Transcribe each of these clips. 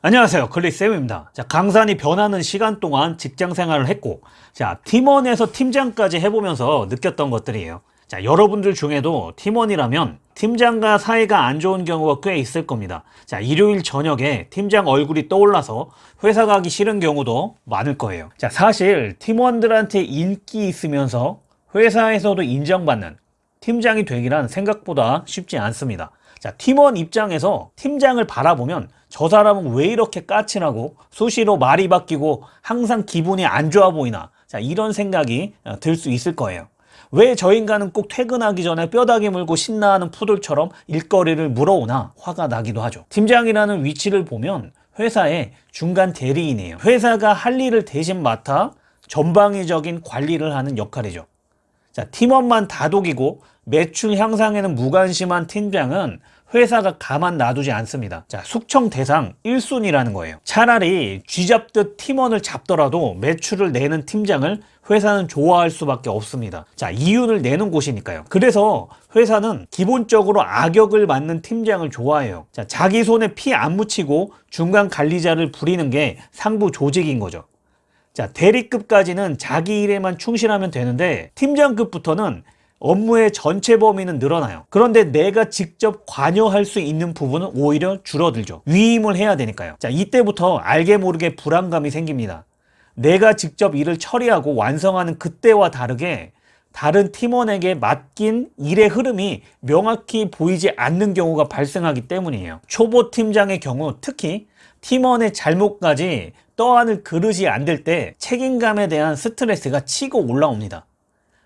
안녕하세요. 클릭쌤입니다. 자 강산이 변하는 시간 동안 직장 생활을 했고 자 팀원에서 팀장까지 해보면서 느꼈던 것들이에요. 자 여러분들 중에도 팀원이라면 팀장과 사이가 안 좋은 경우가 꽤 있을 겁니다. 자 일요일 저녁에 팀장 얼굴이 떠올라서 회사 가기 싫은 경우도 많을 거예요. 자 사실 팀원들한테 인기 있으면서 회사에서도 인정받는 팀장이 되기란 생각보다 쉽지 않습니다. 자, 팀원 입장에서 팀장을 바라보면 저 사람은 왜 이렇게 까칠하고 수시로 말이 바뀌고 항상 기분이 안 좋아 보이나 자, 이런 생각이 어, 들수 있을 거예요. 왜 저 인간은 꼭 퇴근하기 전에 뼈다귀 물고 신나하는 푸들처럼 일거리를 물어오나 화가 나기도 하죠. 팀장이라는 위치를 보면 회사의 중간 대리인이에요. 회사가 할 일을 대신 맡아 전방위적인 관리를 하는 역할이죠. 자, 팀원만 다독이고 매출 향상에는 무관심한 팀장은 회사가 가만 놔두지 않습니다. 자, 숙청 대상 1순위라는 거예요. 차라리 쥐잡듯 팀원을 잡더라도 매출을 내는 팀장을 회사는 좋아할 수밖에 없습니다. 자, 이윤을 내는 곳이니까요. 그래서 회사는 기본적으로 악역을 맡는 팀장을 좋아해요. 자, 자기 손에 피 안 묻히고 중간 관리자를 부리는 게 상부 조직인 거죠. 자, 대리급까지는 자기 일에만 충실하면 되는데 팀장급부터는 업무의 전체 범위는 늘어나요. 그런데 내가 직접 관여할 수 있는 부분은 오히려 줄어들죠. 위임을 해야 되니까요. 자, 이때부터 알게 모르게 불안감이 생깁니다. 내가 직접 일을 처리하고 완성하는 그때와 다르게 다른 팀원에게 맡긴 일의 흐름이 명확히 보이지 않는 경우가 발생하기 때문이에요. 초보 팀장의 경우 특히 팀원의 잘못까지 떠안을 그릇이 안 될 때 책임감에 대한 스트레스가 치고 올라옵니다.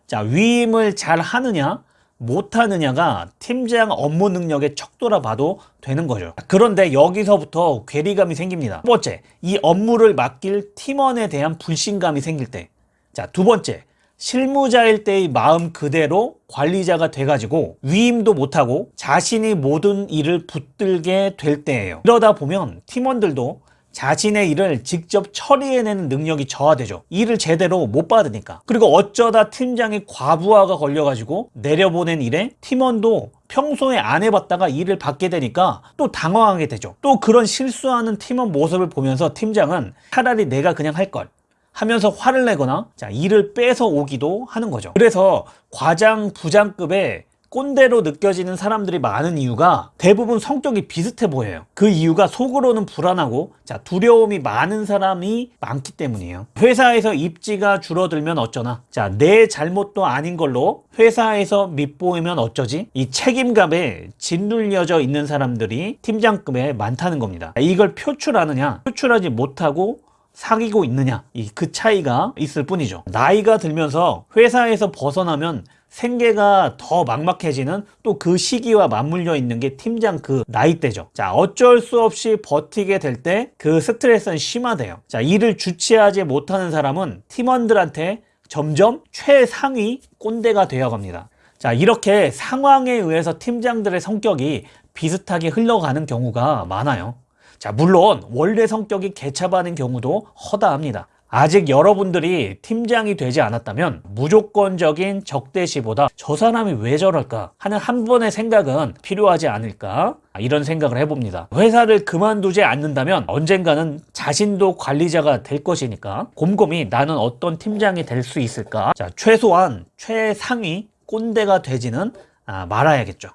자, 위임을 잘 하느냐, 못하느냐가 팀장 업무 능력의 척도라 봐도 되는 거죠. 그런데 여기서부터 괴리감이 생깁니다. 첫 번째, 이 업무를 맡길 팀원에 대한 불신감이 생길 때. 자, 두 번째, 실무자일 때의 마음 그대로 관리자가 돼가지고 위임도 못하고 자신이 모든 일을 붙들게 될 때예요. 이러다 보면 팀원들도 자신의 일을 직접 처리해내는 능력이 저하되죠. 일을 제대로 못 받으니까. 그리고 어쩌다 팀장이 과부하가 걸려가지고 내려보낸 일에 팀원도 평소에 안 해봤다가 일을 받게 되니까 또 당황하게 되죠. 또 그런 실수하는 팀원 모습을 보면서 팀장은 차라리 내가 그냥 할 걸. 하면서 화를 내거나 자 일을 뺏어 오기도 하는 거죠. 그래서 과장, 부장급의 꼰대로 느껴지는 사람들이 많은 이유가 대부분 성격이 비슷해 보여요. 그 이유가 속으로는 불안하고 자 두려움이 많은 사람이 많기 때문이에요. 회사에서 입지가 줄어들면 어쩌나? 자 내 잘못도 아닌 걸로 회사에서 밑보이면 어쩌지? 이 책임감에 짓눌려져 있는 사람들이 팀장급에 많다는 겁니다. 이걸 표출하느냐 표출하지 못하고 사귀고 있느냐 이 그 차이가 있을 뿐이죠. 나이가 들면서 회사에서 벗어나면 생계가 더 막막해지는 또 그 시기와 맞물려 있는 게 팀장 그 나이대죠. 자 어쩔 수 없이 버티게 될 때 그 스트레스는 심화돼요. 자 일을 주체하지 못하는 사람은 팀원들한테 점점 최상위 꼰대가 되어갑니다. 자 이렇게 상황에 의해서 팀장들의 성격이 비슷하게 흘러가는 경우가 많아요. 자 물론 원래 성격이 개차반인 경우도 허다합니다 아직 여러분들이 팀장이 되지 않았다면 무조건적인 적대시보다 저 사람이 왜 저럴까 하는 한 번의 생각은 필요하지 않을까 이런 생각을 해봅니다. 회사를 그만두지 않는다면 언젠가는 자신도 관리자가 될 것이니까 곰곰이 나는 어떤 팀장이 될 수 있을까? 자 최소한 최상위 꼰대가 되지는 아, 말아야겠죠